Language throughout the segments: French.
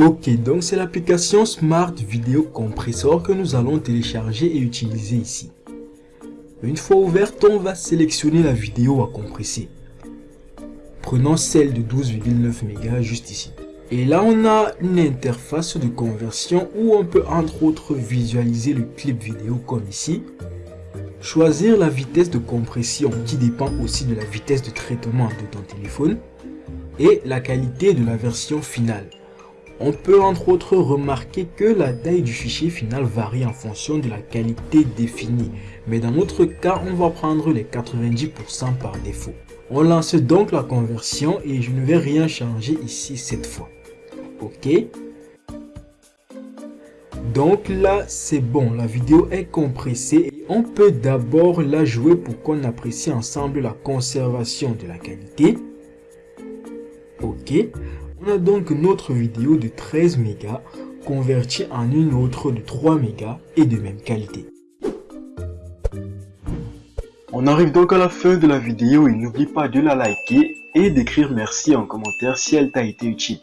Ok, donc c'est l'application Smart Video Compressor que nous allons télécharger et utiliser ici. Une fois ouverte, on va sélectionner la vidéo à compresser. Prenons celle de 12,9 mégas juste ici. Et là, on a une interface de conversion où on peut entre autres visualiser le clip vidéo comme ici. Choisir la vitesse de compression qui dépend aussi de la vitesse de traitement de ton téléphone. Et la qualité de la version finale. On peut entre autres remarquer que la taille du fichier final varie en fonction de la qualité définie. Mais dans notre cas, on va prendre les 90% par défaut. On lance donc la conversion et je ne vais rien changer ici cette fois. Ok? Donc là, c'est bon, la vidéo est compressée. Et on peut d'abord la jouer pour qu'on apprécie ensemble la conservation de la qualité. Ok? On a donc notre vidéo de 13 mégas convertie en une autre de 3 mégas et de même qualité. On arrive donc à la fin de la vidéo et n'oublie pas de la liker et d'écrire merci en commentaire si elle t'a été utile.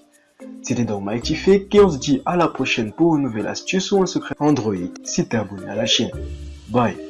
C'était donc Mighty Fake et on se dit à la prochaine pour une nouvelle astuce ou un secret Android si t'es abonné à la chaîne. Bye